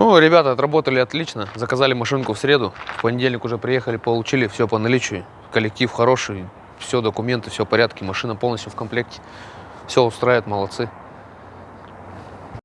Ну, ребята отработали отлично, заказали машинку в среду, в понедельник уже приехали, получили все по наличию, коллектив хороший, все документы, все в порядке, машина полностью в комплекте, все устраивает, молодцы.